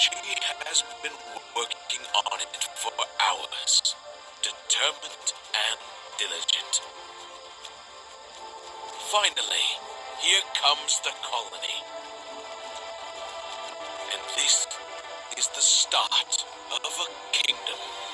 She has been working on it for hours, determined and diligent. Finally, here comes the colony. And this is the start of a kingdom.